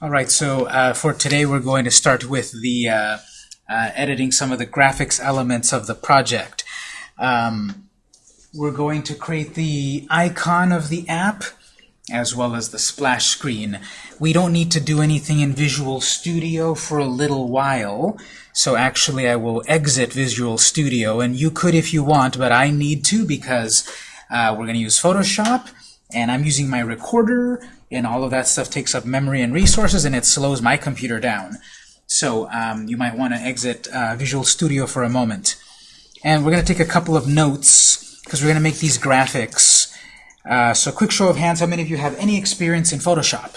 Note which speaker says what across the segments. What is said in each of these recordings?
Speaker 1: All right, so uh, for today we're going to start with the uh, uh, editing some of the graphics elements of the project. Um, we're going to create the icon of the app as well as the splash screen. We don't need to do anything in Visual Studio for a little while, so actually I will exit Visual Studio, and you could if you want, but I need to because uh, we're going to use Photoshop, and I'm using my recorder, and all of that stuff takes up memory and resources, and it slows my computer down. So um, you might want to exit uh, Visual Studio for a moment. And we're going to take a couple of notes, because we're going to make these graphics. Uh, so quick show of hands, how many of you have any experience in Photoshop?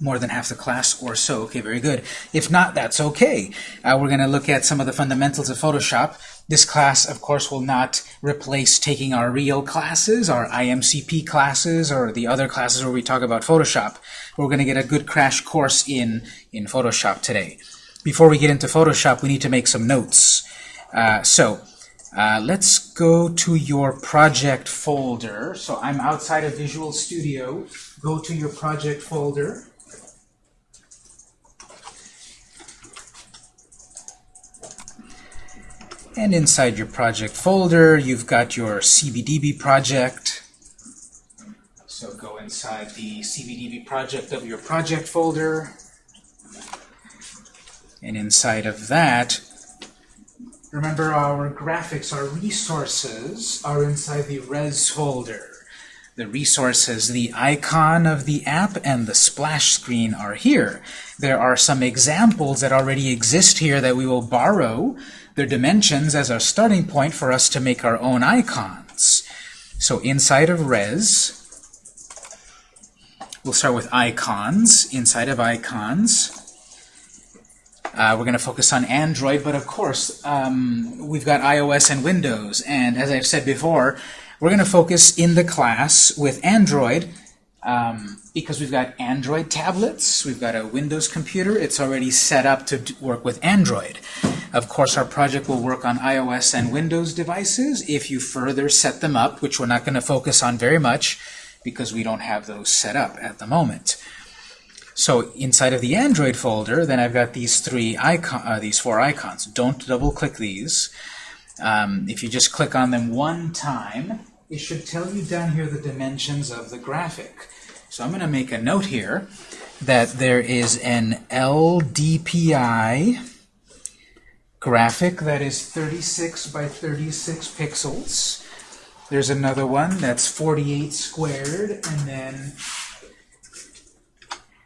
Speaker 1: More than half the class or so. Okay, very good. If not, that's okay. Uh, we're going to look at some of the fundamentals of Photoshop. This class, of course, will not replace taking our real classes, our IMCP classes, or the other classes where we talk about Photoshop. We're going to get a good crash course in, in Photoshop today. Before we get into Photoshop, we need to make some notes. Uh, so, uh, let's go to your project folder. So I'm outside of Visual Studio. Go to your project folder. And inside your project folder, you've got your CBDB project. So go inside the CBDB project of your project folder. And inside of that, remember our graphics, our resources are inside the res folder. The resources, the icon of the app, and the splash screen are here. There are some examples that already exist here that we will borrow their dimensions as our starting point for us to make our own icons. So inside of res, we'll start with icons. Inside of icons, uh, we're going to focus on Android, but of course, um, we've got iOS and Windows. And as I've said before, we're going to focus in the class with Android um, because we've got Android tablets, we've got a Windows computer, it's already set up to work with Android. Of course, our project will work on iOS and Windows devices if you further set them up, which we're not going to focus on very much because we don't have those set up at the moment. So inside of the Android folder, then I've got these three icon, uh, these four icons. Don't double-click these. Um, if you just click on them one time, it should tell you down here the dimensions of the graphic. So I'm going to make a note here that there is an LDPI graphic that is 36 by 36 pixels. There's another one that's 48 squared, and then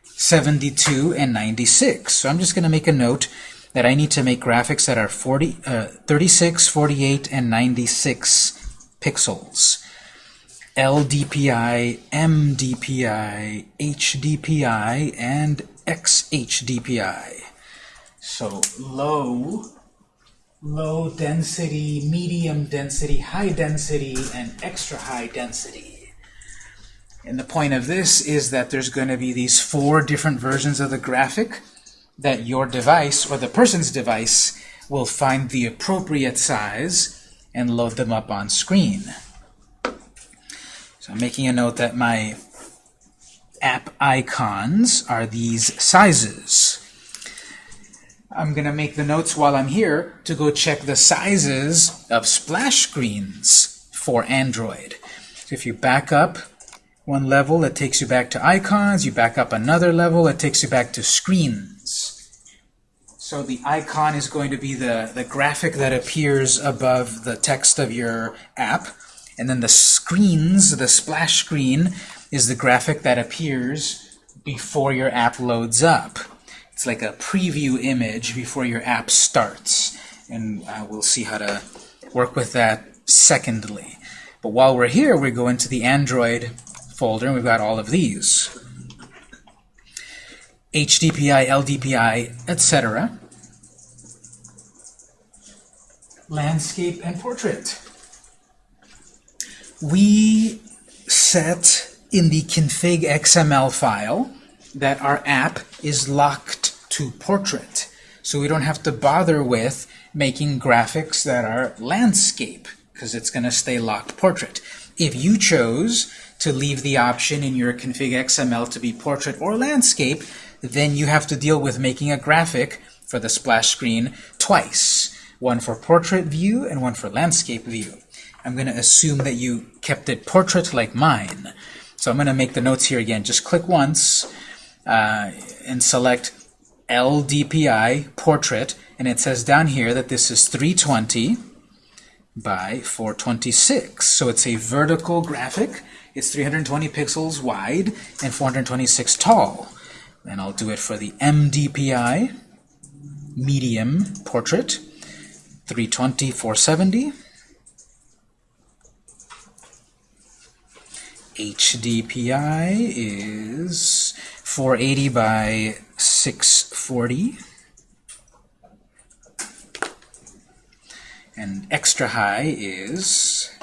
Speaker 1: 72 and 96. So I'm just going to make a note that I need to make graphics that are 40, uh, 36, 48, and 96 pixels. LDPI, MDPI, HDPI, and XHDPI. So low low density, medium density, high density, and extra high density. And the point of this is that there's going to be these four different versions of the graphic that your device, or the person's device, will find the appropriate size and load them up on screen. So I'm making a note that my app icons are these sizes. I'm going to make the notes while I'm here to go check the sizes of splash screens for Android. So if you back up one level, it takes you back to icons. You back up another level, it takes you back to screens. So the icon is going to be the, the graphic that appears above the text of your app. And then the screens, the splash screen, is the graphic that appears before your app loads up. It's like a preview image before your app starts. And uh, we'll see how to work with that secondly. But while we're here, we go into the Android folder, and we've got all of these. HDPI, LDPI, etc. Landscape and portrait. We set in the config XML file that our app is locked to portrait. So we don't have to bother with making graphics that are landscape, because it's going to stay locked portrait. If you chose to leave the option in your config XML to be portrait or landscape, then you have to deal with making a graphic for the splash screen twice. One for portrait view and one for landscape view. I'm going to assume that you kept it portrait like mine. So I'm going to make the notes here again. Just click once uh, and select LDPI portrait and it says down here that this is 320 by 426 so it's a vertical graphic. It's 320 pixels wide and 426 tall. And I'll do it for the MDPI medium portrait. 320 470 HDPI is 480 by 640 and extra high is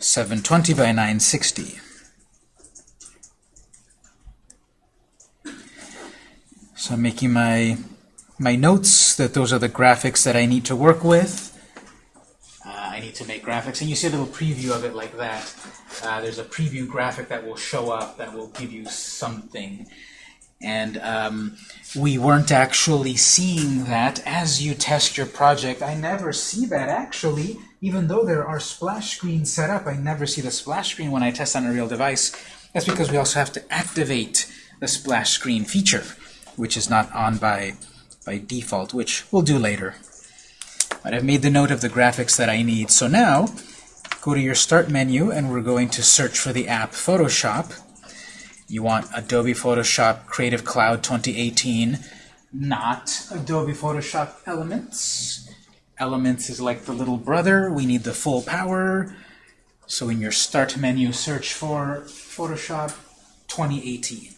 Speaker 1: 720 by 960 so I'm making my my notes that those are the graphics that I need to work with. Uh, I need to make graphics. And you see a little preview of it like that. Uh, there's a preview graphic that will show up that will give you something and um, we weren't actually seeing that as you test your project. I never see that actually, even though there are splash screens set up, I never see the splash screen when I test on a real device. That's because we also have to activate the splash screen feature, which is not on by, by default, which we'll do later. But I've made the note of the graphics that I need. So now, go to your Start menu, and we're going to search for the app Photoshop. You want Adobe Photoshop Creative Cloud 2018, not Adobe Photoshop Elements. Elements is like the little brother. We need the full power. So in your Start menu, search for Photoshop 2018.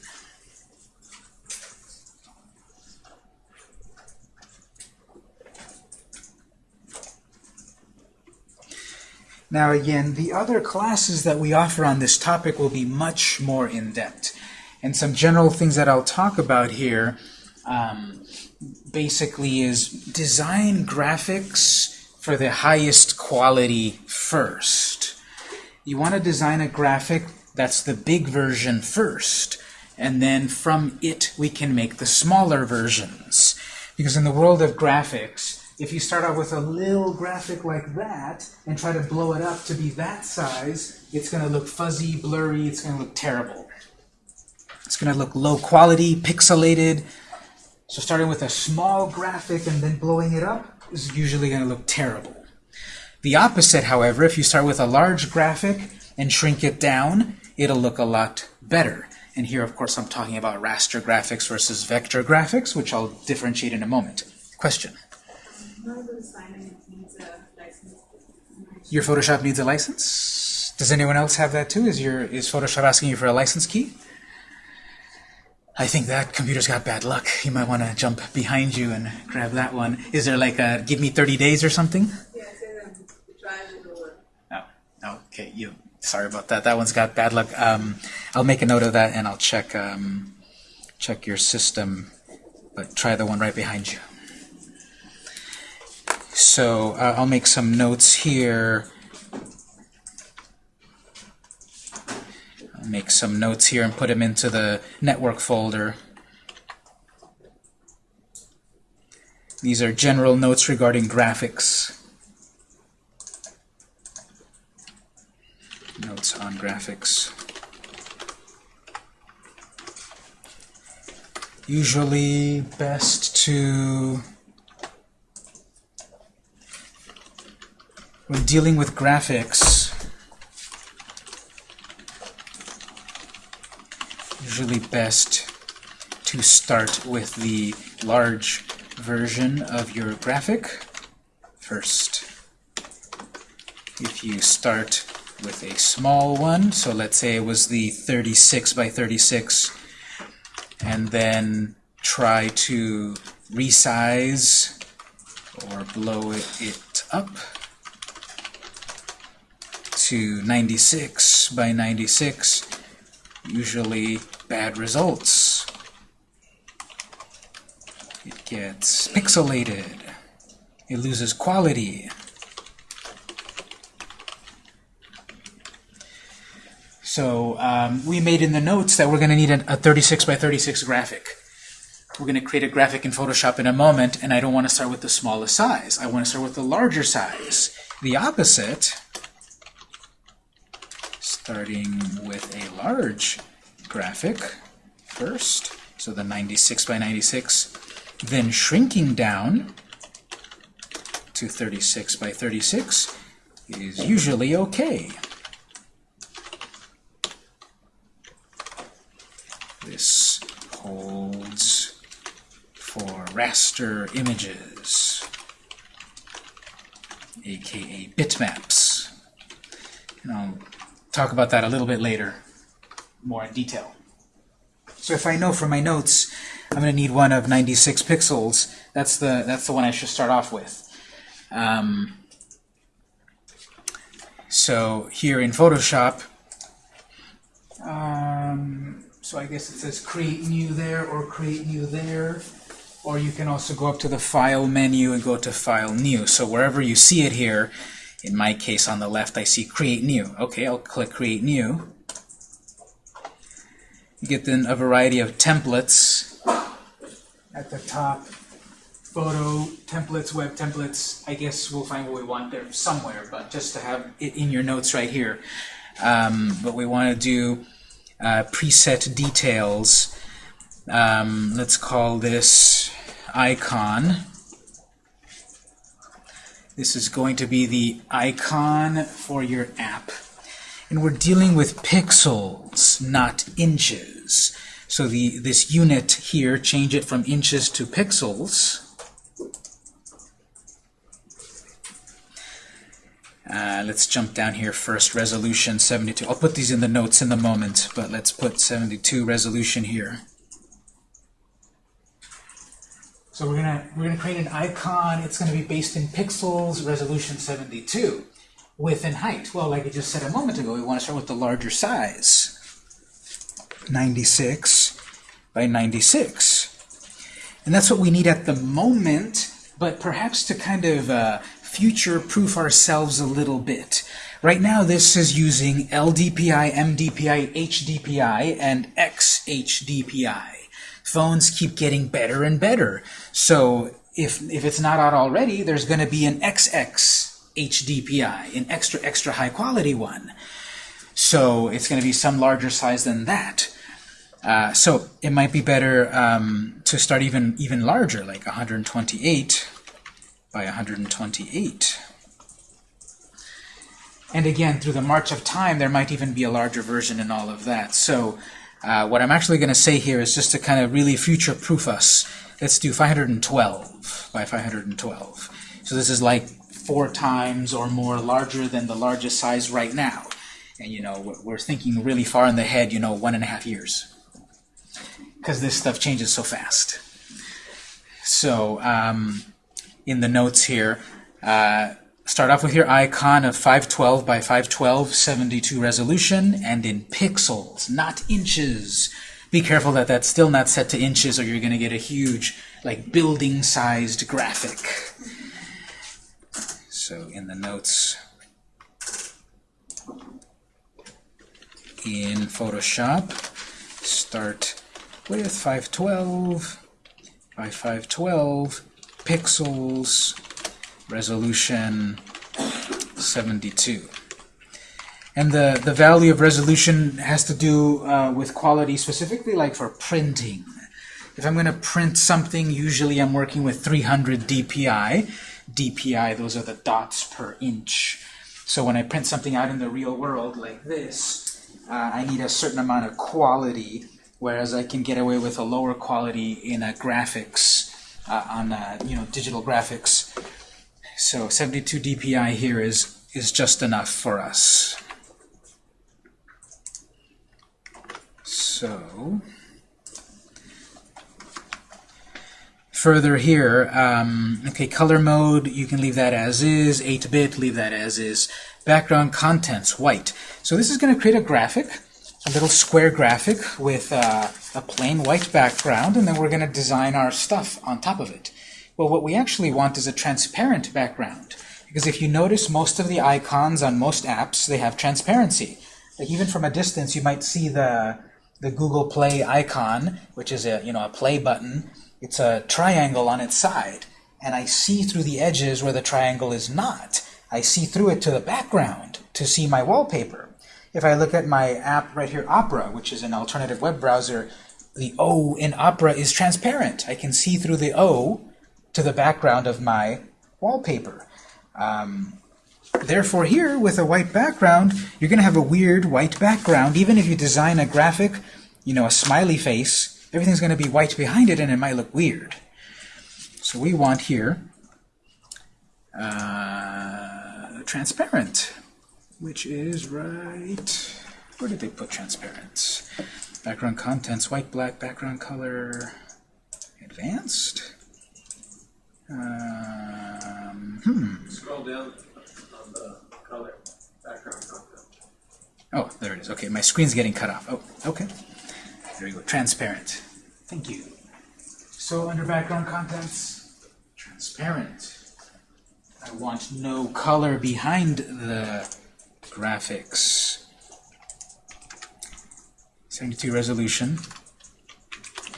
Speaker 1: Now again, the other classes that we offer on this topic will be much more in-depth. And some general things that I'll talk about here um, basically is design graphics for the highest quality first. You want to design a graphic that's the big version first, and then from it we can make the smaller versions. Because in the world of graphics, if you start out with a little graphic like that and try to blow it up to be that size, it's going to look fuzzy, blurry, it's going to look terrible. It's going to look low quality, pixelated. So starting with a small graphic and then blowing it up is usually going to look terrible. The opposite, however, if you start with a large graphic and shrink it down, it'll look a lot better. And here, of course, I'm talking about raster graphics versus vector graphics, which I'll differentiate in a moment. Question? Your Photoshop needs a license? Does anyone else have that too? Is your is Photoshop asking you for a license key? I think that computer's got bad luck. You might want to jump behind you and grab that one. Is there like a give me 30 days or something? Yeah, um, oh, okay. You sorry about that. That one's got bad luck. Um, I'll make a note of that and I'll check um, check your system. But try the one right behind you. So uh, I'll make some notes here. I'll make some notes here and put them into the network folder. These are general notes regarding graphics. Notes on graphics. Usually best to when dealing with graphics, usually best to start with the large version of your graphic first. If you start with a small one, so let's say it was the 36 by 36, and then try to resize or blow it up to 96 by 96, usually bad results. It gets pixelated. It loses quality. So um, we made in the notes that we're going to need a, a 36 by 36 graphic. We're going to create a graphic in Photoshop in a moment, and I don't want to start with the smallest size. I want to start with the larger size. The opposite, starting with a large graphic first, so the 96 by 96, then shrinking down to 36 by 36 is usually okay. This holds for raster images, aka bitmaps. And I'll talk about that a little bit later, more in detail. So if I know from my notes I'm going to need one of 96 pixels, that's the, that's the one I should start off with. Um, so here in Photoshop, um, so I guess it says create new there or create new there. Or you can also go up to the File menu and go to File New. So wherever you see it here, in my case on the left I see Create New. Okay, I'll click Create New. You get then a variety of templates at the top. Photo, templates, web templates. I guess we'll find what we want there somewhere, but just to have it in your notes right here. Um, but we want to do uh, preset details. Um, let's call this icon. This is going to be the icon for your app. And we're dealing with pixels, not inches. So the this unit here, change it from inches to pixels. Uh, let's jump down here first, resolution 72. I'll put these in the notes in the moment, but let's put 72 resolution here. So we're gonna we're gonna create an icon. It's gonna be based in pixels, resolution 72, width and height. Well, like I just said a moment ago, we want to start with the larger size, 96 by 96, and that's what we need at the moment. But perhaps to kind of uh, future-proof ourselves a little bit. Right now, this is using LDPI, MDPI, HDPI, and XHDPI. Phones keep getting better and better. So if, if it's not out already, there's going to be an XX HDPI, an extra, extra high quality one. So it's going to be some larger size than that. Uh, so it might be better um, to start even even larger, like 128 by 128. And again, through the march of time, there might even be a larger version and all of that. So uh, what I'm actually going to say here is just to kind of really future-proof us. Let's do 512 by 512. So this is like four times or more larger than the largest size right now. And you know, we're thinking really far in the head, you know, one and a half years. Because this stuff changes so fast. So, um, in the notes here. Uh, start off with your icon of 512 by 512, 72 resolution, and in pixels, not inches. Be careful that that's still not set to inches or you're going to get a huge, like, building-sized graphic. So in the notes, in Photoshop, start with 512 by 512, pixels, resolution 72. And the, the value of resolution has to do uh, with quality specifically like for printing. If I'm going to print something, usually I'm working with 300 dpi. dpi, those are the dots per inch. So when I print something out in the real world like this, uh, I need a certain amount of quality, whereas I can get away with a lower quality in a graphics uh, on uh, you know digital graphics. So 72 dpi here is is just enough for us. So further here, um, okay, color mode, you can leave that as is. 8-bit, leave that as is. Background contents, white. So this is going to create a graphic a little square graphic with uh, a plain white background, and then we're going to design our stuff on top of it. Well, what we actually want is a transparent background. Because if you notice, most of the icons on most apps, they have transparency. Like even from a distance, you might see the the Google Play icon, which is a you know a play button. It's a triangle on its side, and I see through the edges where the triangle is not. I see through it to the background to see my wallpaper. If I look at my app right here, Opera, which is an alternative web browser, the O in Opera is transparent. I can see through the O to the background of my wallpaper. Um, therefore here, with a white background, you're going to have a weird white background. Even if you design a graphic, you know, a smiley face, everything's going to be white behind it and it might look weird. So we want here uh, transparent, which is right... Where did they put transparent? Background contents, white, black, background color, advanced. Um, hmm.
Speaker 2: Scroll down on the color, background.
Speaker 1: Oh, there it is. Okay, my screen's getting cut off. Oh, okay. There you go. Transparent. Thank you. So under background contents, transparent. I want no color behind the graphics. 72 resolution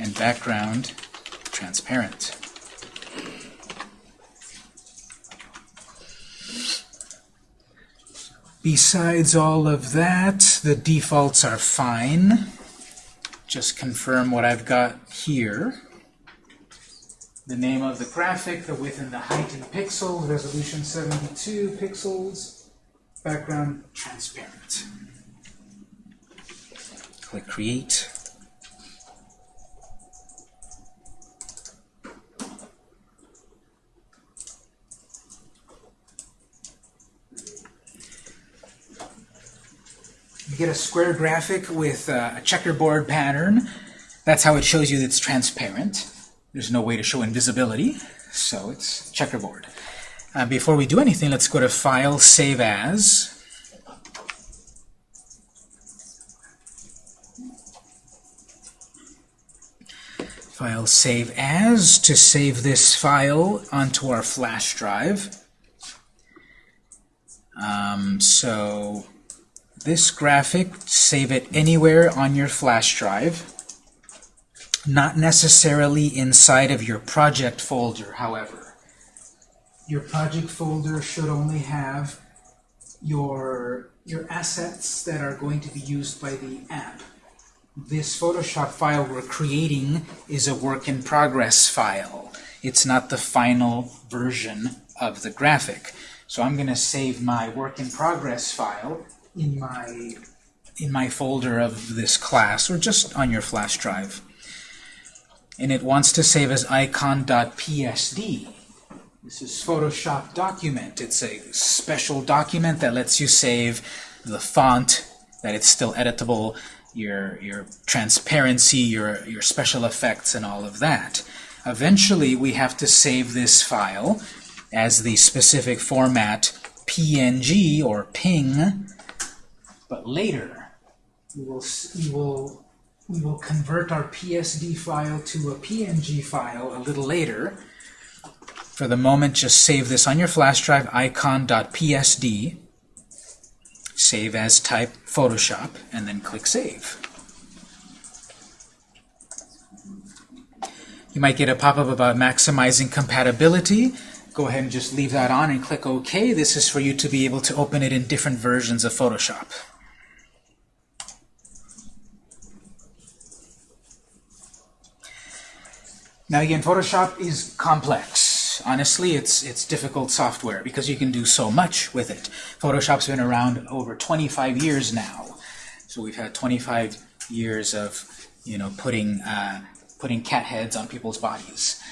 Speaker 1: and background transparent. Besides all of that, the defaults are fine. Just confirm what I've got here. The name of the graphic, the width and the height in pixels, resolution 72 pixels, background transparent. Click Create. You get a square graphic with uh, a checkerboard pattern. That's how it shows you it's transparent. There's no way to show invisibility, so it's checkerboard. Uh, before we do anything, let's go to File, Save As. File Save As to save this file onto our flash drive. Um, so this graphic, save it anywhere on your flash drive. Not necessarily inside of your project folder, however. Your project folder should only have your, your assets that are going to be used by the app. This Photoshop file we're creating is a work in progress file. It's not the final version of the graphic. So I'm going to save my work in progress file in my in my folder of this class or just on your flash drive. And it wants to save as icon.psd. This is Photoshop document. It's a special document that lets you save the font, that it's still editable, your, your transparency, your, your special effects, and all of that. Eventually, we have to save this file as the specific format PNG or PNG, but later we will, we will, we will convert our PSD file to a PNG file a little later. For the moment, just save this on your flash drive, icon.psd, save as type Photoshop, and then click Save. You might get a pop-up about maximizing compatibility. Go ahead and just leave that on and click OK. This is for you to be able to open it in different versions of Photoshop. Now again, Photoshop is complex. Honestly, it's it's difficult software because you can do so much with it. Photoshop's been around over 25 years now. So we've had 25 years of, you know, putting uh, putting cat heads on people's bodies.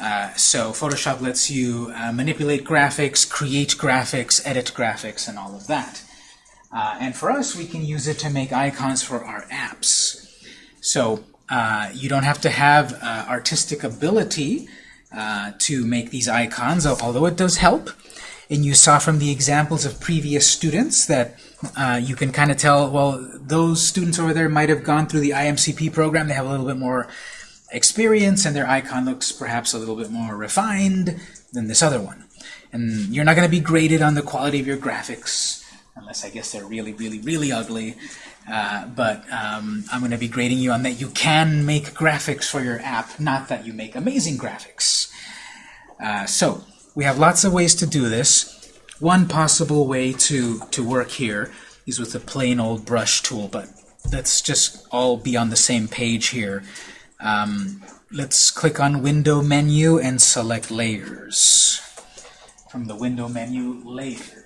Speaker 1: Uh, so Photoshop lets you uh, manipulate graphics, create graphics, edit graphics, and all of that. Uh, and for us, we can use it to make icons for our apps. So uh, you don't have to have uh, artistic ability uh, to make these icons, although it does help. And you saw from the examples of previous students that uh, you can kind of tell, well, those students over there might have gone through the IMCP program. They have a little bit more experience, and their icon looks perhaps a little bit more refined than this other one. And you're not going to be graded on the quality of your graphics. unless I guess they're really, really, really ugly. Uh, but um, I'm going to be grading you on that you can make graphics for your app, not that you make amazing graphics. Uh, so we have lots of ways to do this. One possible way to, to work here is with a plain old brush tool, but let's just all be on the same page here. Um, let's click on Window menu and select Layers. From the Window menu, Layers.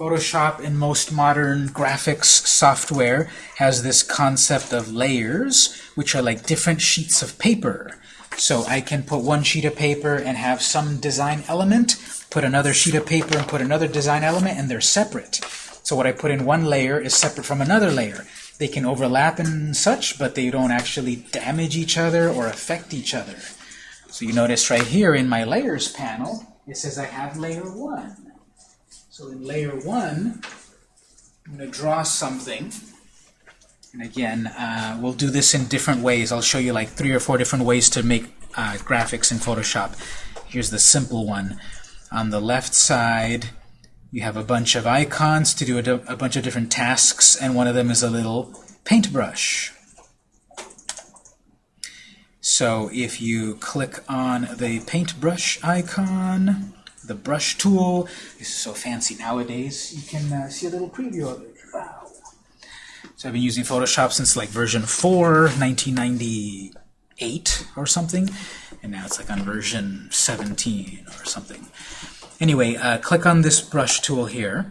Speaker 1: Photoshop and most modern graphics software has this concept of layers, which are like different sheets of paper. So I can put one sheet of paper and have some design element, put another sheet of paper and put another design element, and they're separate. So what I put in one layer is separate from another layer. They can overlap and such, but they don't actually damage each other or affect each other. So you notice right here in my layers panel, it says I have layer 1. So in layer 1, I'm going to draw something. And again, uh, we'll do this in different ways. I'll show you like three or four different ways to make uh, graphics in Photoshop. Here's the simple one. On the left side, you have a bunch of icons to do a, a bunch of different tasks, and one of them is a little paintbrush. So if you click on the paintbrush icon, the brush tool, this is so fancy nowadays, you can uh, see a little preview of it. Wow. So I've been using Photoshop since like version 4, 1998 or something, and now it's like on version 17 or something. Anyway, uh, click on this brush tool here,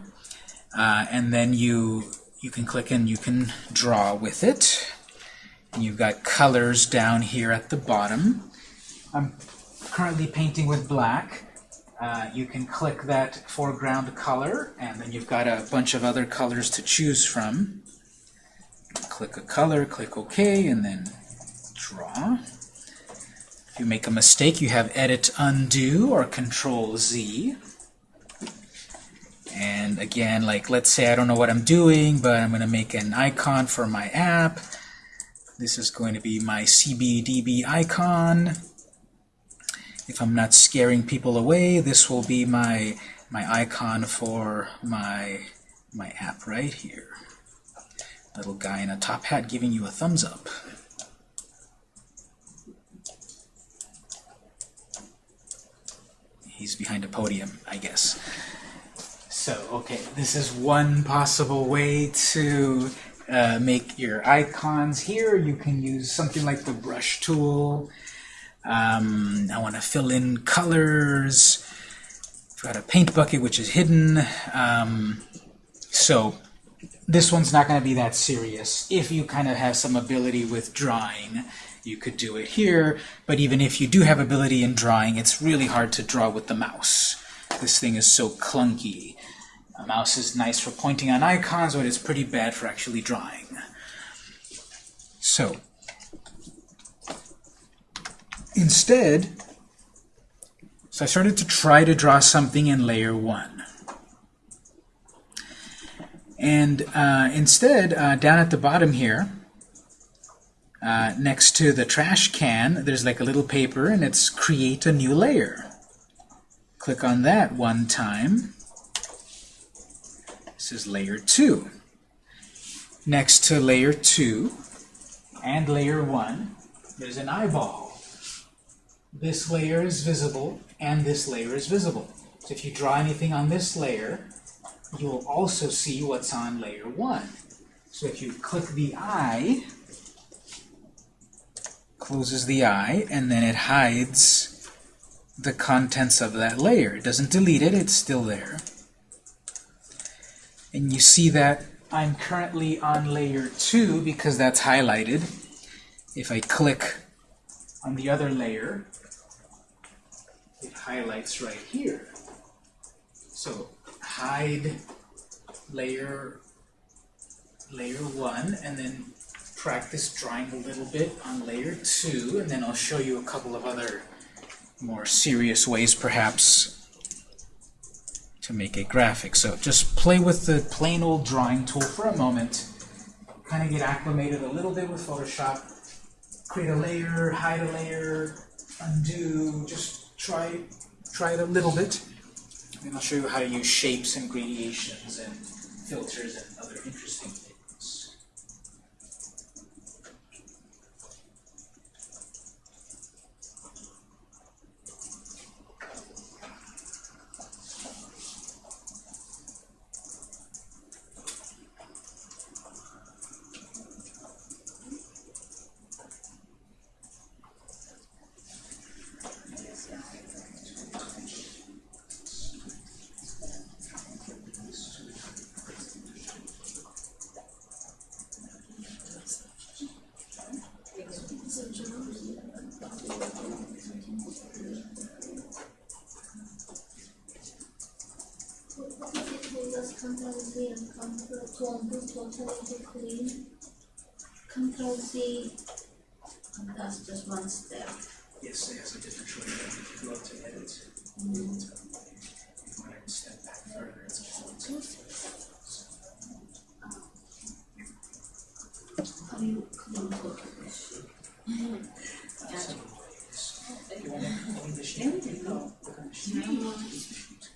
Speaker 1: uh, and then you you can click and you can draw with it. And you've got colors down here at the bottom. I'm currently painting with black. Uh, you can click that foreground color, and then you've got a bunch of other colors to choose from. Click a color, click OK, and then draw. If you make a mistake, you have Edit Undo or Control Z. And again, like let's say I don't know what I'm doing, but I'm going to make an icon for my app. This is going to be my CBDB icon. If I'm not scaring people away, this will be my my icon for my my app right here. Little guy in a top hat giving you a thumbs up. He's behind a podium, I guess. So, okay, this is one possible way to uh, make your icons here. You can use something like the brush tool. Um, I want to fill in colors. I've got a paint bucket which is hidden. Um, so this one's not going to be that serious. If you kind of have some ability with drawing, you could do it here. But even if you do have ability in drawing, it's really hard to draw with the mouse. This thing is so clunky. A mouse is nice for pointing on icons, but it's pretty bad for actually drawing. So, instead, so I started to try to draw something in layer 1. And uh, instead, uh, down at the bottom here, uh, next to the trash can, there's like a little paper, and it's create a new layer. Click on that one time. This is layer 2. Next to layer 2 and layer 1, there's an eyeball. This layer is visible, and this layer is visible. So if you draw anything on this layer, you will also see what's on layer 1. So if you click the eye, closes the eye, and then it hides the contents of that layer. It doesn't delete it, it's still there. And you see that I'm currently on layer 2 because that's highlighted. If I click on the other layer, highlights right here. So hide layer layer 1 and then practice drawing a little bit on layer 2 and then I'll show you a couple of other more serious ways perhaps to make a graphic. So just play with the plain old drawing tool for a moment, kind of get acclimated a little bit with Photoshop, create a layer, hide a layer, undo, just try, try it a little bit. And I'll show you how to use shapes and gradations and filters and other interesting things.
Speaker 3: Control Z and Control undo totally clean. Control Z, and that's just one step.
Speaker 1: Yes, it has a different choice. If you go to edit, you want to step back further. It's just one step.
Speaker 3: How do you clean totally?
Speaker 1: You want to clean the sheet? No. Look on the sheet.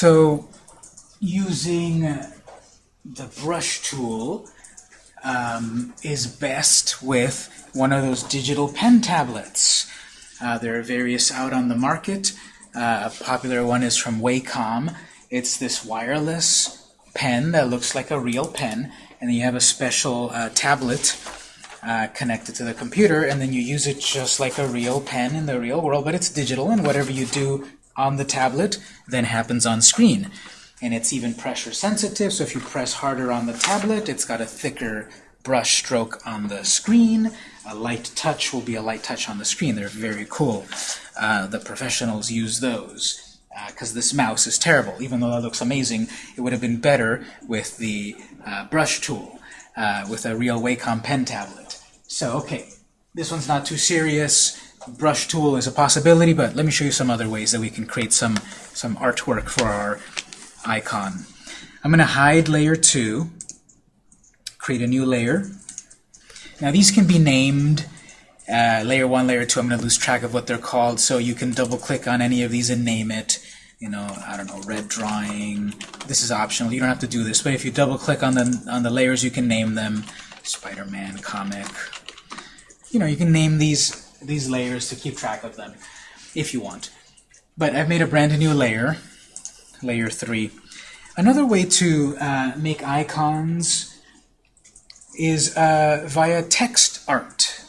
Speaker 1: So, using the brush tool um, is best with one of those digital pen tablets. Uh, there are various out on the market. Uh, a popular one is from Wacom. It's this wireless pen that looks like a real pen, and you have a special uh, tablet uh, connected to the computer, and then you use it just like a real pen in the real world, but it's digital, and whatever you do on the tablet then happens on screen. And it's even pressure sensitive, so if you press harder on the tablet, it's got a thicker brush stroke on the screen. A light touch will be a light touch on the screen. They're very cool. Uh, the professionals use those because this mouse is terrible. Even though that looks amazing, it would have been better with the uh, brush tool, uh, with a real Wacom pen tablet. So, okay, this one's not too serious. Brush tool is a possibility, but let me show you some other ways that we can create some, some artwork for our icon. I'm going to hide layer 2, create a new layer. Now these can be named uh, layer 1, layer 2. I'm going to lose track of what they're called, so you can double click on any of these and name it. You know, I don't know, red drawing. This is optional. You don't have to do this, but if you double click on the on the layers, you can name them. Spider-Man comic. You know, you can name these these layers to keep track of them if you want. But I've made a brand new layer, layer 3. Another way to uh, make icons is uh, via text art,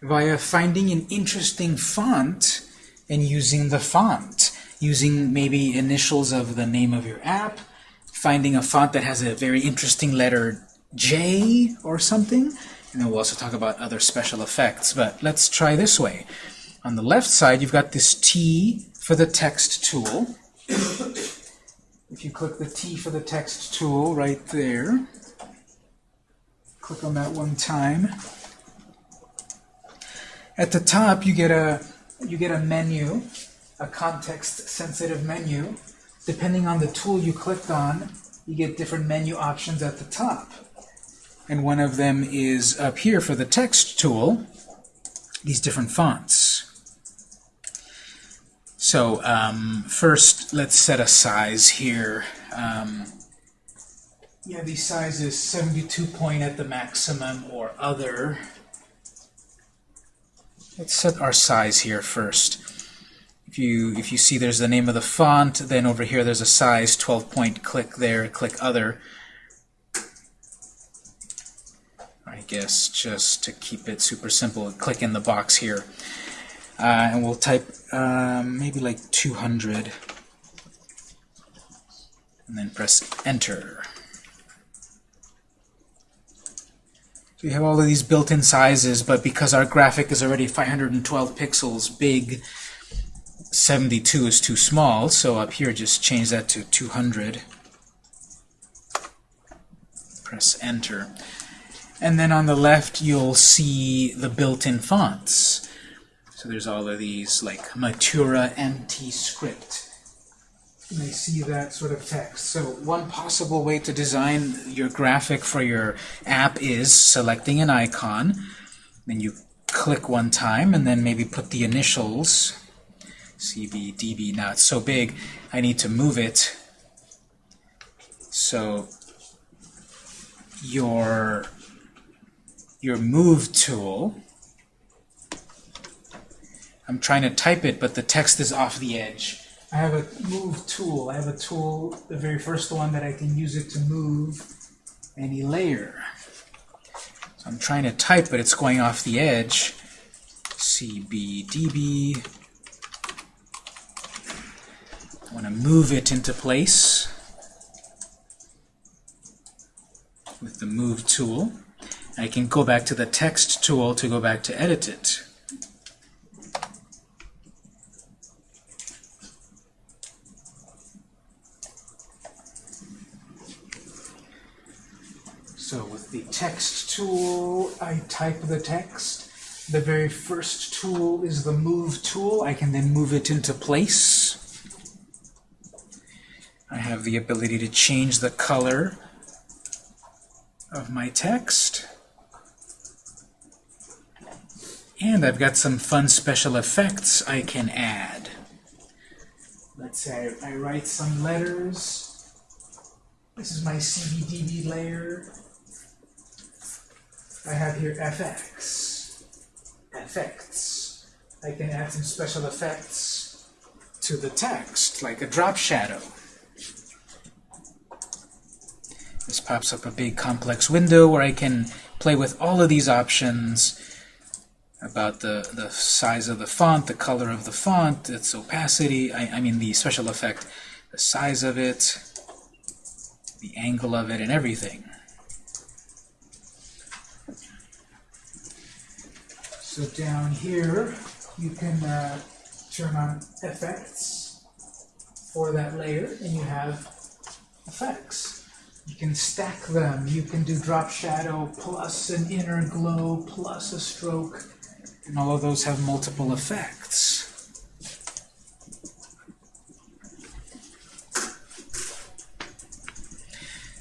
Speaker 1: via finding an interesting font and using the font, using maybe initials of the name of your app, finding a font that has a very interesting letter J or something, and then we'll also talk about other special effects. But let's try this way. On the left side, you've got this T for the text tool. If you click the T for the text tool right there, click on that one time. At the top, you get a you get a menu, a context-sensitive menu. Depending on the tool you clicked on, you get different menu options at the top. And one of them is up here for the text tool, these different fonts. So um, first, let's set a size here. Um, yeah, the size is 72 point at the maximum or other. Let's set our size here first. If you if you see there's the name of the font, then over here there's a size 12 point. Click there, click other. I guess just to keep it super simple, click in the box here. Uh, and we'll type um, maybe like 200 and then press enter. So we have all of these built-in sizes, but because our graphic is already 512 pixels big, 72 is too small, so up here just change that to 200. Press enter. And then on the left you'll see the built-in fonts. So there's all of these like Matura MT script. You may see that sort of text. So one possible way to design your graphic for your app is selecting an icon. Then you click one time and then maybe put the initials CBDB. Now it's so big I need to move it. So your your move tool I'm trying to type it, but the text is off the edge. I have a move tool. I have a tool, the very first one, that I can use it to move any layer. So I'm trying to type, but it's going off the edge. CBDB. I want to move it into place with the move tool. I can go back to the text tool to go back to edit it. So with the text tool, I type the text. The very first tool is the move tool. I can then move it into place. I have the ability to change the color of my text. And I've got some fun special effects I can add. Let's say I write some letters. This is my CBDB layer. I have here FX, effects. I can add some special effects to the text, like a drop shadow. This pops up a big complex window where I can play with all of these options about the, the size of the font, the color of the font, its opacity, I, I mean the special effect, the size of it, the angle of it, and everything. So down here, you can uh, turn on effects for that layer, and you have effects. You can stack them. You can do drop shadow plus an inner glow plus a stroke, and all of those have multiple effects.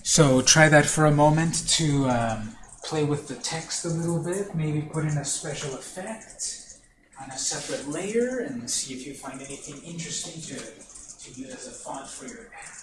Speaker 1: So try that for a moment to um, play with the text a little bit, maybe put in a special effect on a separate layer and see if you find anything interesting to, to use as a font for your app.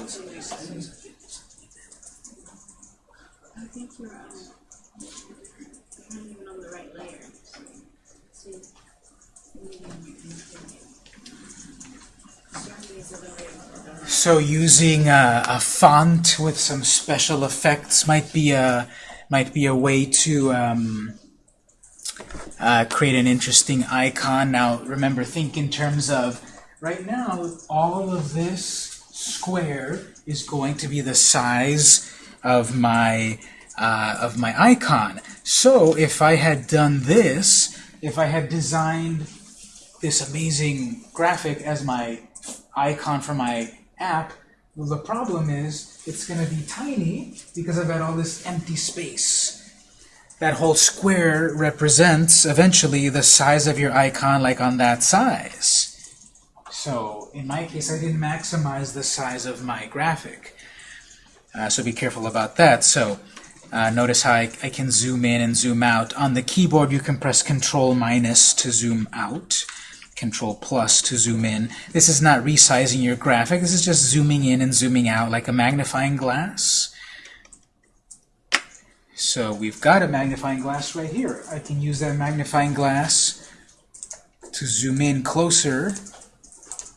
Speaker 3: I think you're not even on the right layer.
Speaker 1: So using a, a font with some special effects might be a might be a way to um, uh, create an interesting icon. Now remember, think in terms of right now. All of this square is going to be the size of my uh, of my icon. So if I had done this, if I had designed this amazing graphic as my icon for my app, well, the problem is it's going to be tiny because I've got all this empty space. That whole square represents eventually the size of your icon like on that size. So in my case, I didn't maximize the size of my graphic. Uh, so be careful about that. So uh, notice how I, I can zoom in and zoom out. On the keyboard, you can press Control minus to zoom out. Control plus to zoom in. This is not resizing your graphic. This is just zooming in and zooming out like a magnifying glass. So we've got a magnifying glass right here. I can use that magnifying glass to zoom in closer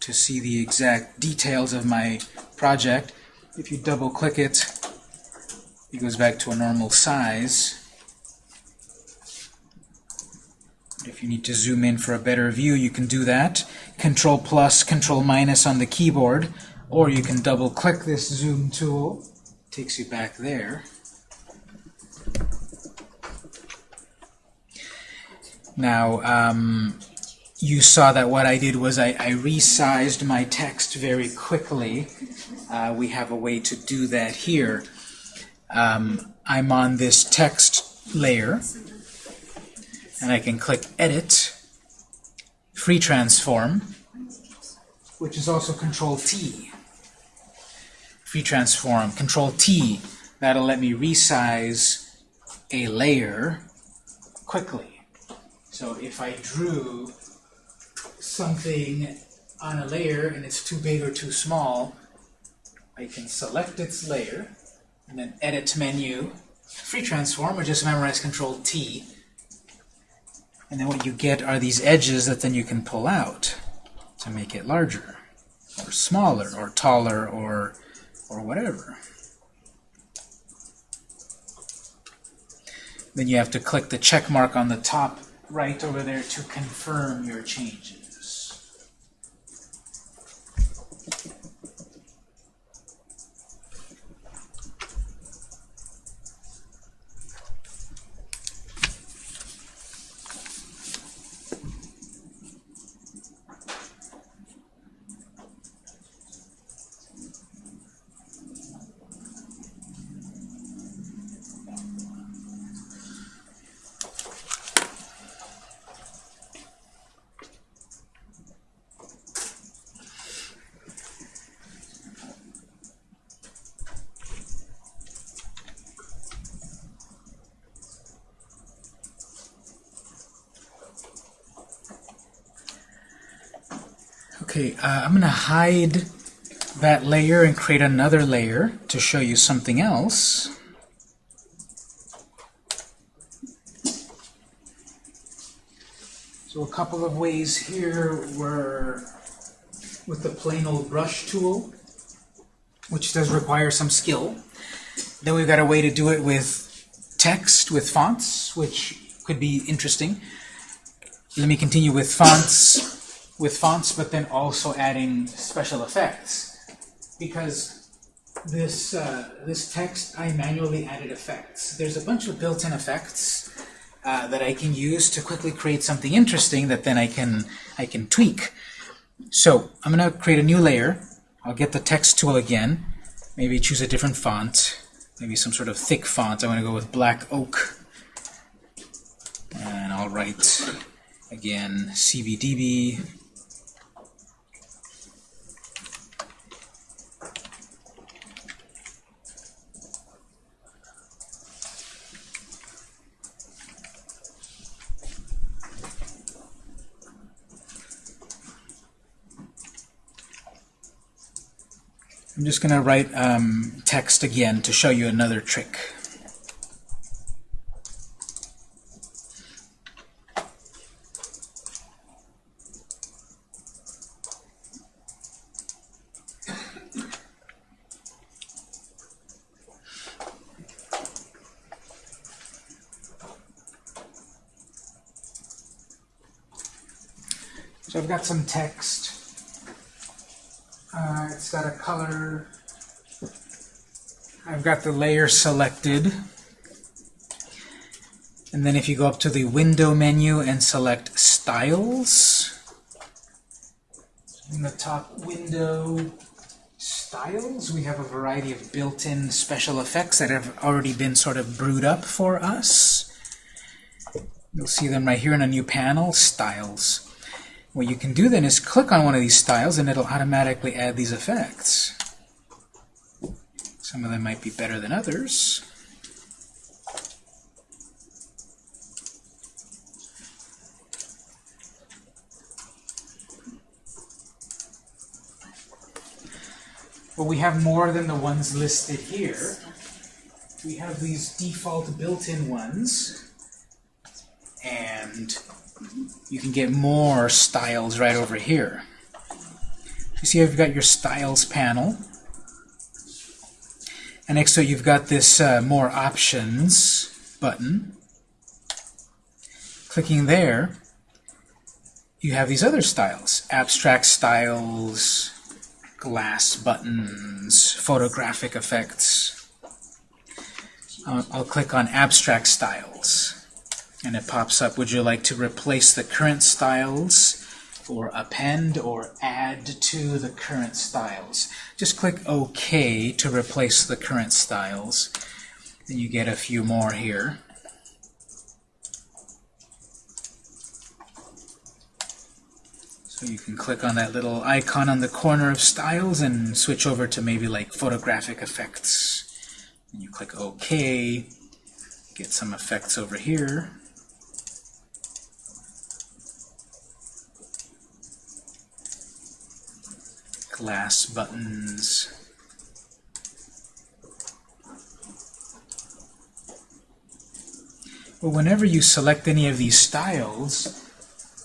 Speaker 1: to see the exact details of my project. If you double click it, it goes back to a normal size. If you need to zoom in for a better view, you can do that. Control plus, Control minus on the keyboard, or you can double click this zoom tool. Takes you back there. Now, um, you saw that what I did was I, I resized my text very quickly. Uh, we have a way to do that here. Um, I'm on this text layer, and I can click Edit, Free Transform, which is also Control T. Free Transform, Control T. That'll let me resize a layer quickly. So if I drew something on a layer and it's too big or too small, I can select its layer and then Edit menu, Free Transform, or just memorize Control T. And then what you get are these edges that then you can pull out to make it larger, or smaller, or taller, or or whatever. Then you have to click the check mark on the top right over there to confirm your changes. Okay, uh, I'm going to hide that layer and create another layer to show you something else. So a couple of ways here were with the plain old brush tool, which does require some skill. Then we've got a way to do it with text, with fonts, which could be interesting. Let me continue with fonts, with fonts, but then also adding special effects. Because this, uh, this text, I manually added effects. There's a bunch of built-in effects uh, that I can use to quickly create something interesting that then I can, I can tweak. So I'm going to create a new layer. I'll get the text tool again. Maybe choose a different font. Maybe some sort of thick font. I'm going to go with black oak. And I'll write, again, CBDB. I'm just going to write um, text again to show you another trick. So I've got some text. Uh, it's got a color. I've got the layer selected. And then if you go up to the window menu and select styles, in the top window styles, we have a variety of built-in special effects that have already been sort of brewed up for us. You'll see them right here in a new panel, styles. What you can do then is click on one of these styles and it'll automatically add these effects. Some of them might be better than others. But we have more than the ones listed here. We have these default built-in ones. And you can get more styles right over here. You see I've got your styles panel. And next to it you've got this uh, more options button. Clicking there, you have these other styles. Abstract styles, glass buttons, photographic effects. Uh, I'll click on abstract styles and it pops up, would you like to replace the current styles or append or add to the current styles? Just click OK to replace the current styles. Then you get a few more here. So you can click on that little icon on the corner of styles and switch over to maybe like photographic effects. And you click OK, get some effects over here. Glass buttons. Well, whenever you select any of these styles,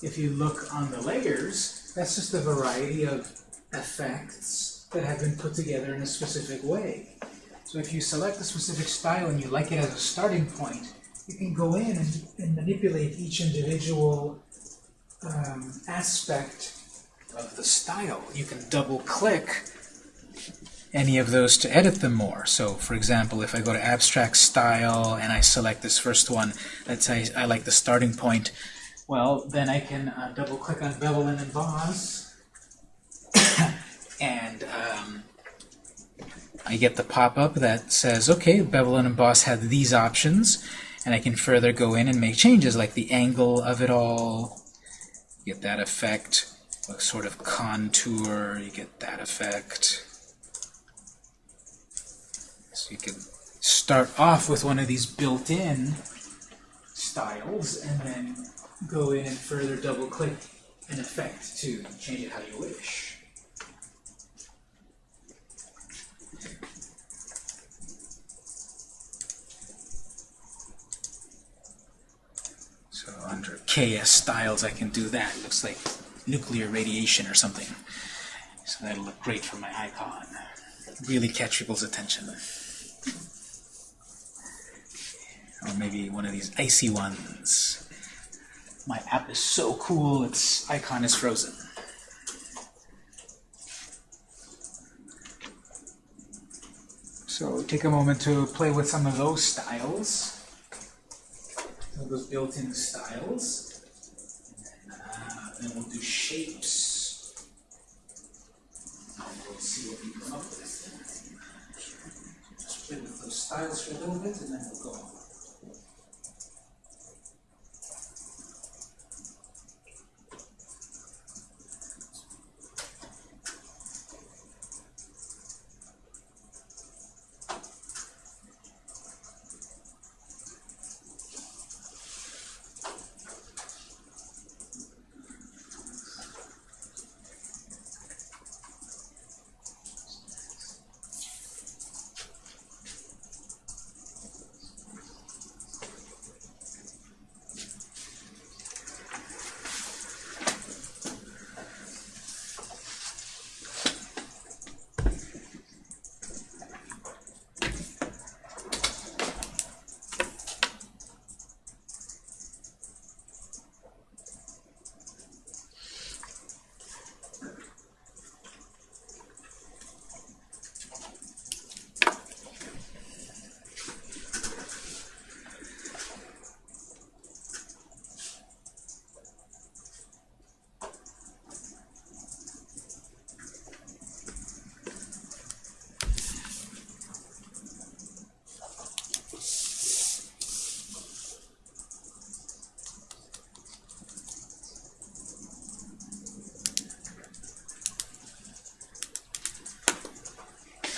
Speaker 1: if you look on the layers, that's just a variety of effects that have been put together in a specific way. So if you select a specific style and you like it as a starting point, you can go in and, and manipulate each individual um, aspect of the style. You can double click any of those to edit them more. So for example, if I go to abstract style and I select this first one, let's say I like the starting point, well, then I can uh, double click on bevel and emboss and um, I get the pop-up that says, okay, bevel and emboss have these options and I can further go in and make changes like the angle of it all, get that effect, sort of contour, you get that effect. So you can start off with one of these built-in styles and then go in and further double-click an effect to change it how you wish. So under KS styles, I can do that. It looks like nuclear radiation or something. So that'll look great for my icon. Really catch people's attention. Or maybe one of these icy ones. My app is so cool, its icon is frozen. So take a moment to play with some of those styles. Some of those built-in styles. And then, we'll do shapes. And we'll see what we come up with. Just play with those styles for a little bit and then we'll go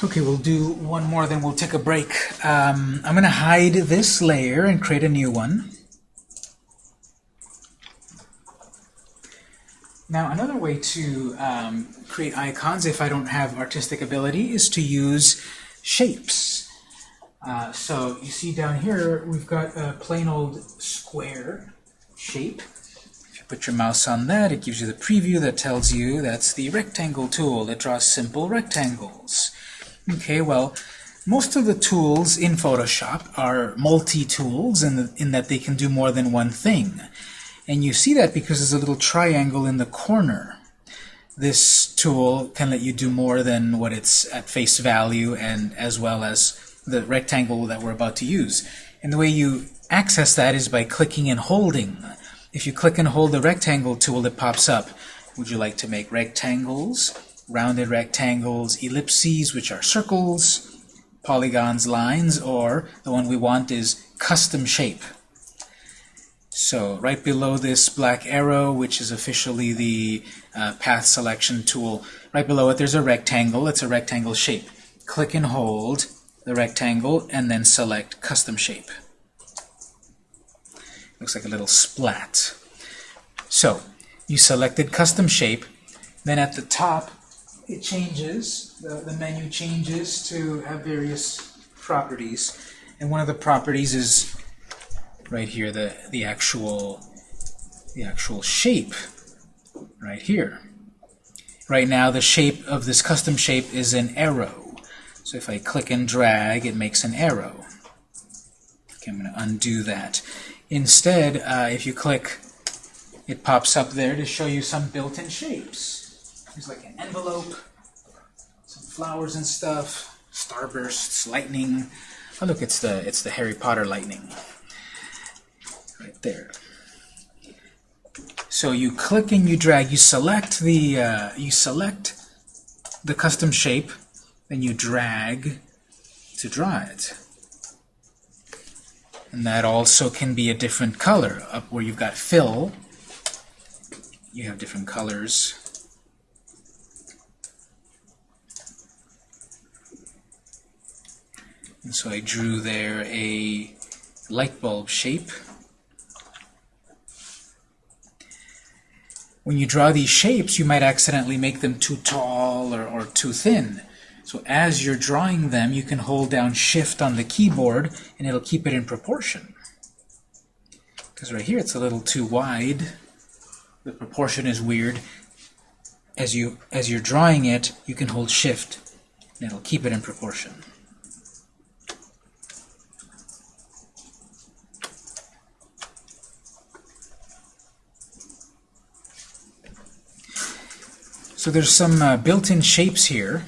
Speaker 1: Okay, we'll do one more, then we'll take a break. Um, I'm going to hide this layer and create a new one. Now, another way to um, create icons, if I don't have artistic ability, is to use shapes. Uh, so you see down here, we've got a plain old square shape. If you put your mouse on that, it gives you the preview that tells you that's the rectangle tool that draws simple rectangles. Okay, well, most of the tools in Photoshop are multi-tools in, in that they can do more than one thing. And you see that because there's a little triangle in the corner. This tool can let you do more than what it's at face value and as well as the rectangle that we're about to use. And the way you access that is by clicking and holding. If you click and hold the rectangle tool, it pops up. Would you like to make rectangles? Rounded rectangles, ellipses, which are circles, polygons, lines, or the one we want is custom shape. So right below this black arrow, which is officially the uh, path selection tool, right below it there's a rectangle. It's a rectangle shape. Click and hold the rectangle and then select custom shape. Looks like a little splat. So you selected custom shape. Then at the top it changes, the, the menu changes to have various properties. And one of the properties is right here, the, the actual the actual shape right here. Right now the shape of this custom shape is an arrow. So if I click and drag, it makes an arrow. Okay, I'm going to undo that. Instead, uh, if you click, it pops up there to show you some built-in shapes. There's like an envelope, some flowers and stuff, starbursts, lightning. Oh look, it's the it's the Harry Potter lightning. Right there. So you click and you drag, you select the uh, you select the custom shape, then you drag to draw it. And that also can be a different color. Up where you've got fill, you have different colors. And so I drew there a light bulb shape. When you draw these shapes, you might accidentally make them too tall or, or too thin. So as you're drawing them, you can hold down Shift on the keyboard, and it'll keep it in proportion. Because right here it's a little too wide. The proportion is weird. As you as you're drawing it, you can hold shift and it'll keep it in proportion. So there's some uh, built-in shapes here.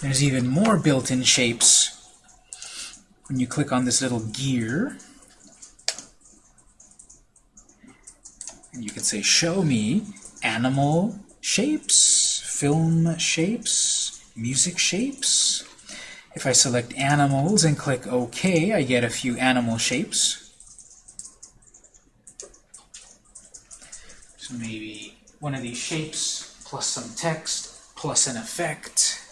Speaker 1: There's even more built-in shapes when you click on this little gear. And you can say, show me animal shapes, film shapes, music shapes. If I select animals and click OK, I get a few animal shapes. So maybe one of these shapes plus some text plus an effect.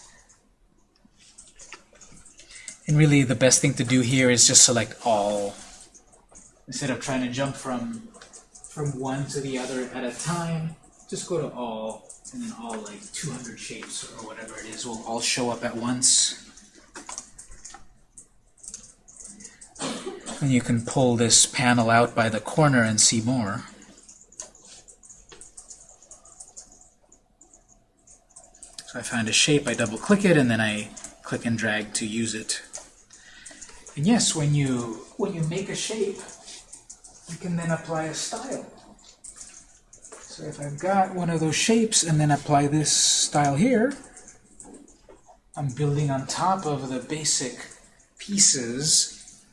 Speaker 1: And really the best thing to do here is just select all. Instead of trying to jump from from one to the other at a time, just go to all, and then all like 200 shapes or whatever it is will all show up at once. And you can pull this panel out by the corner and see more. So I find a shape, I double click it, and then I click and drag to use it. And yes, when you when you make a shape, you can then apply a style. So if I've got one of those shapes and then apply this style here, I'm building on top of the basic pieces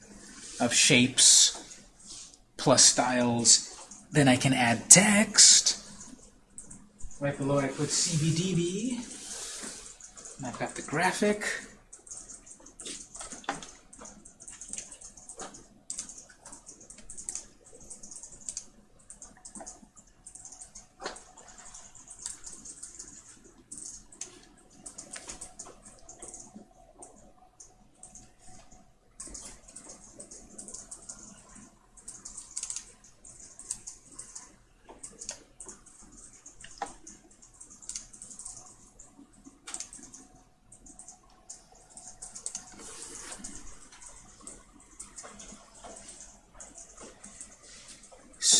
Speaker 1: of shapes plus styles. Then I can add text. Right below I put CBDB. I've got the graphic.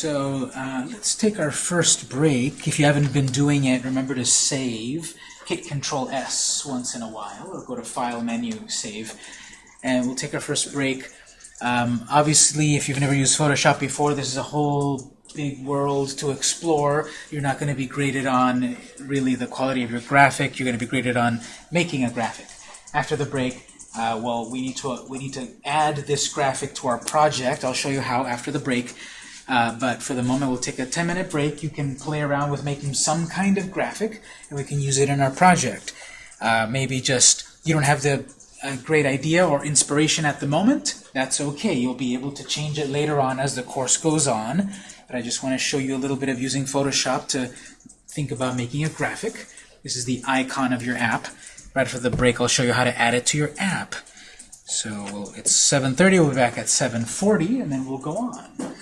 Speaker 1: So uh, let's take our first break. If you haven't been doing it, remember to save. Hit Control S once in a while, or go to File menu, Save. And we'll take our first break. Um, obviously, if you've never used Photoshop before, this is a whole big world to explore. You're not going to be graded on really the quality of your graphic. You're going to be graded on making a graphic. After the break, uh, well, we need to we need to add this graphic to our project. I'll show you how after the break. Uh, but for the moment, we'll take a 10-minute break. You can play around with making some kind of graphic, and we can use it in our project. Uh, maybe just you don't have the a great idea or inspiration at the moment. That's okay. You'll be able to change it later on as the course goes on. But I just want to show you a little bit of using Photoshop to think about making a graphic. This is the icon of your app. Right after the break, I'll show you how to add it to your app. So it's 7.30, we'll be back at 7.40, and then we'll go on.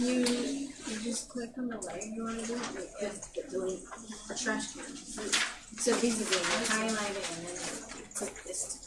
Speaker 4: You, you
Speaker 5: just click on the layer you wanna do, with the delete, the trash can. So basically, you highlight it and then you click this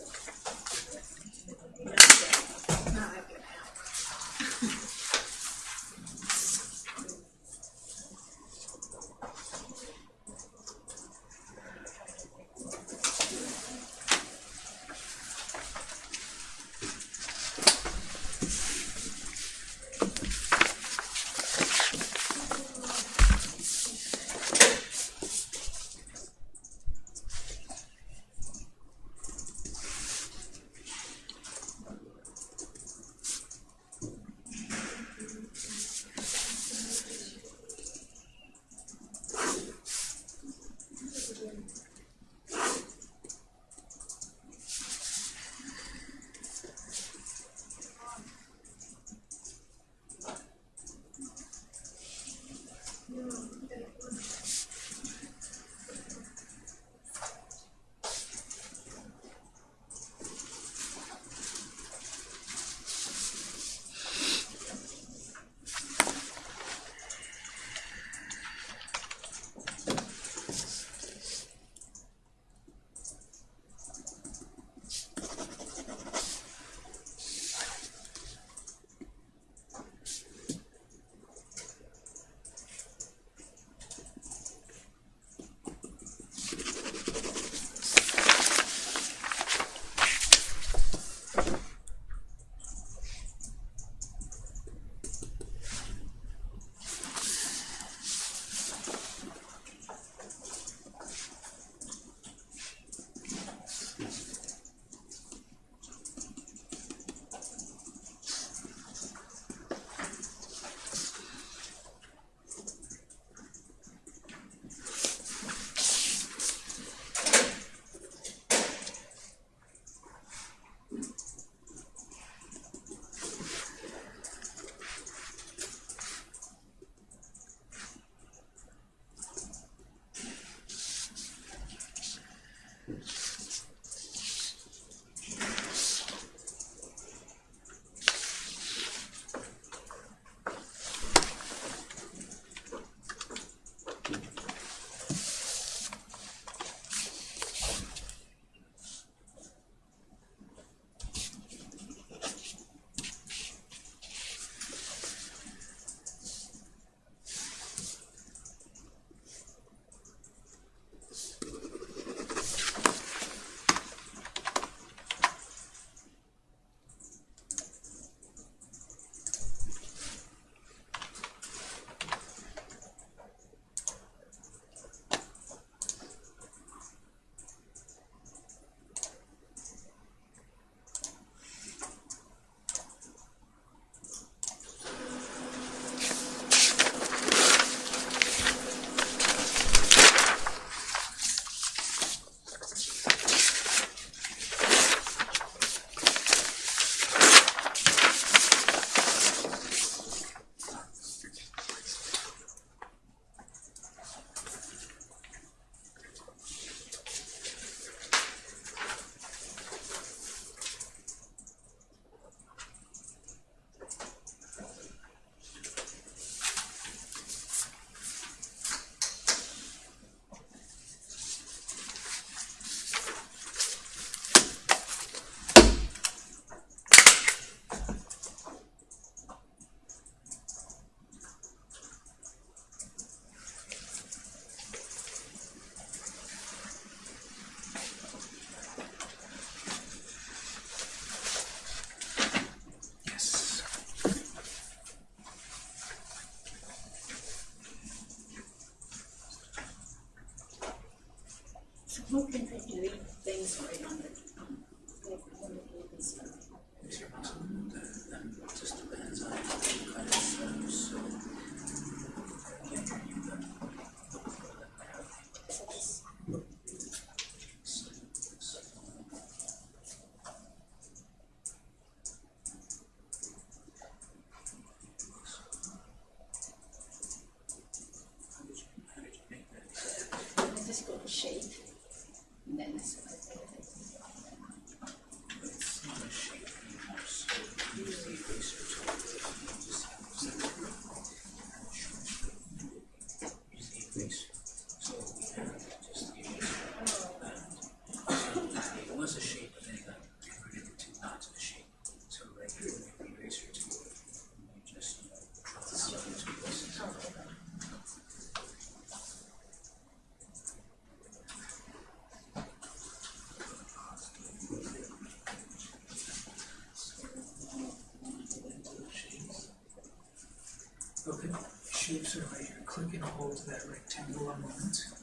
Speaker 3: Okay,
Speaker 1: shapes are right here. Click and hold that rectangle a moment.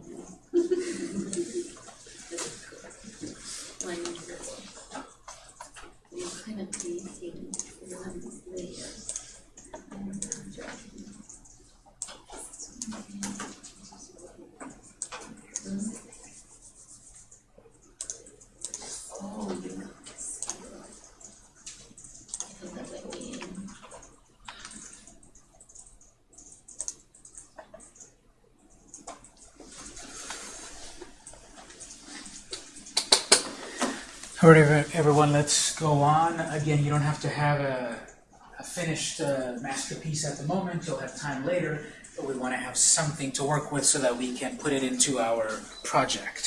Speaker 1: All right, everyone, let's go on. Again, you don't have to have a, a finished uh, masterpiece at the moment. You'll have time later, but we want to have something to work with so that we can put it into our project.